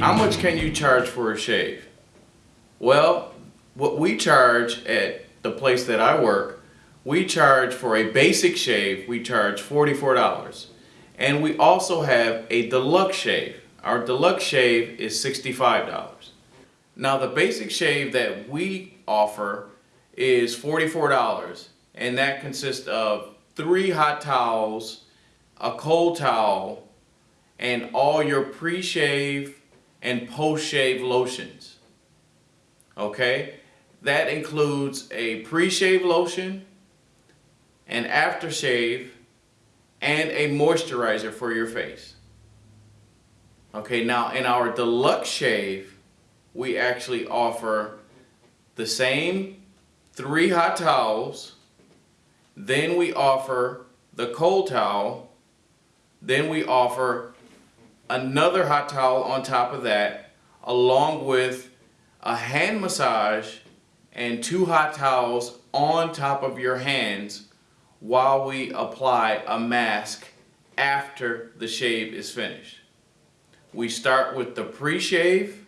much can you charge for a shave? Well, what we charge at the place that I work, we charge for a basic shave, we charge $44. And we also have a deluxe shave. Our deluxe shave is $65. Now the basic shave that we offer is $44 and that consists of three hot towels, a cold towel, and all your pre-shave and post-shave lotions. Okay? That includes a pre-shave lotion, an aftershave, and a moisturizer for your face. Okay, now in our deluxe shave, we actually offer the same three hot towels, then we offer the cold towel, then we offer another hot towel on top of that, along with a hand massage and two hot towels on top of your hands while we apply a mask after the shave is finished. We start with the pre-shave,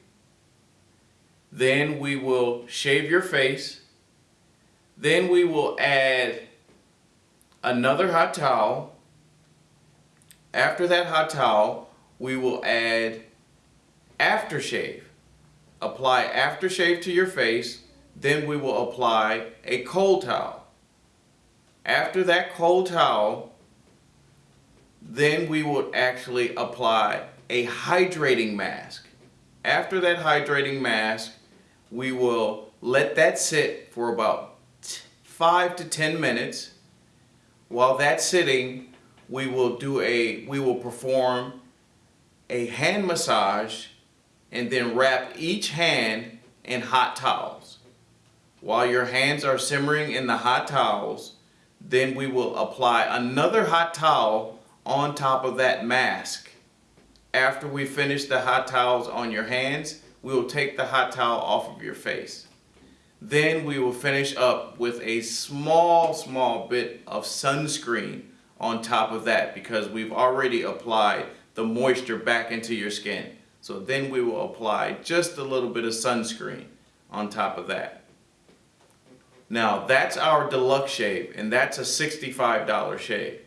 then we will shave your face, then we will add another hot towel. After that hot towel, we will add aftershave. Apply aftershave to your face, then we will apply a cold towel. After that cold towel, then we will actually apply a hydrating mask. After that hydrating mask, we will let that sit for about 5 to 10 minutes. While that's sitting, we will do a we will perform a hand massage and then wrap each hand in hot towels. While your hands are simmering in the hot towels, then we will apply another hot towel on top of that mask. After we finish the hot towels on your hands, we will take the hot towel off of your face. Then we will finish up with a small, small bit of sunscreen on top of that because we've already applied the moisture back into your skin. So then we will apply just a little bit of sunscreen on top of that. Now that's our deluxe shave and that's a $65 shave.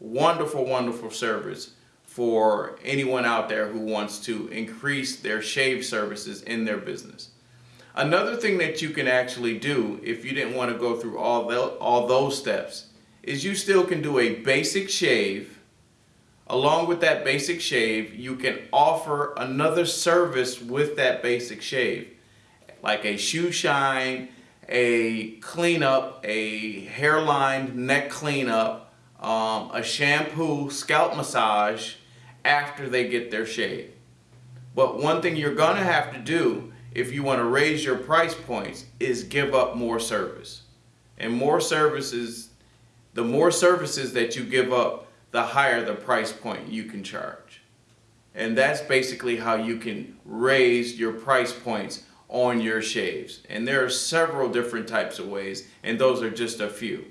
Wonderful, wonderful service for anyone out there who wants to increase their shave services in their business. Another thing that you can actually do if you didn't want to go through all, the, all those steps is you still can do a basic shave. Along with that basic shave, you can offer another service with that basic shave like a shoe shine, a cleanup, a hairline neck cleanup, um, a shampoo scalp massage after they get their shave. But one thing you're going to have to do if you want to raise your price points is give up more service. And more services, the more services that you give up, the higher the price point you can charge. And that's basically how you can raise your price points on your shaves. And there are several different types of ways, and those are just a few.